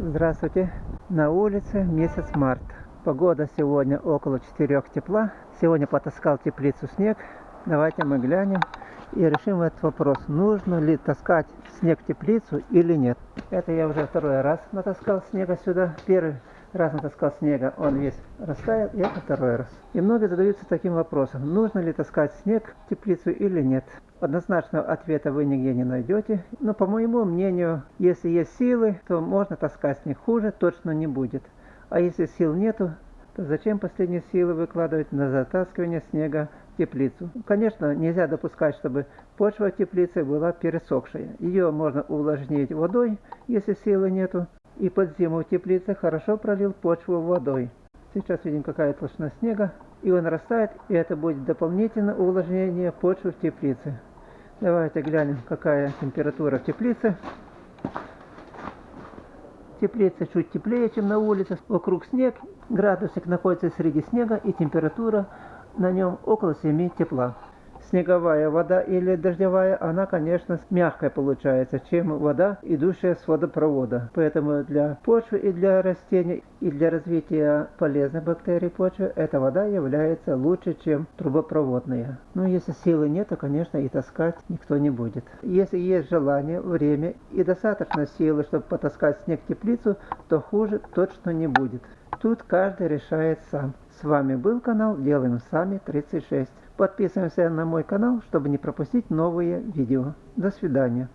Здравствуйте! На улице месяц март. Погода сегодня около 4 тепла. Сегодня потаскал теплицу снег. Давайте мы глянем и решим этот вопрос. Нужно ли таскать снег в теплицу или нет. Это я уже второй раз натаскал снега сюда. Первый раз натаскал снега, он весь растаял, и это второй раз. И многие задаются таким вопросом, нужно ли таскать снег в теплицу или нет. Однозначного ответа вы нигде не найдете, но по моему мнению, если есть силы, то можно таскать снег хуже, точно не будет. А если сил нету, то зачем последние силы выкладывать на затаскивание снега в теплицу? Конечно, нельзя допускать, чтобы почва в теплице была пересохшая. Ее можно увлажнить водой, если силы нету, и под зиму в теплице хорошо пролил почву водой. Сейчас видим какая толщина снега, и он растает, и это будет дополнительное увлажнение почвы в теплице. Давайте глянем, какая температура в теплице. Теплица чуть теплее, чем на улице. Вокруг снег, градусник находится среди снега и температура на нем около 7 тепла снеговая вода или дождевая, она, конечно, мягкая получается, чем вода, идущая с водопровода. Поэтому для почвы и для растений, и для развития полезных бактерий почвы, эта вода является лучше, чем трубопроводная. Но если силы нет, то, конечно, и таскать никто не будет. Если есть желание, время и достаточно силы, чтобы потаскать снег в теплицу, то хуже точно не будет. Тут каждый решает сам. С вами был канал Делаем Сами 36. Подписываемся на мой канал, чтобы не пропустить новые видео. До свидания.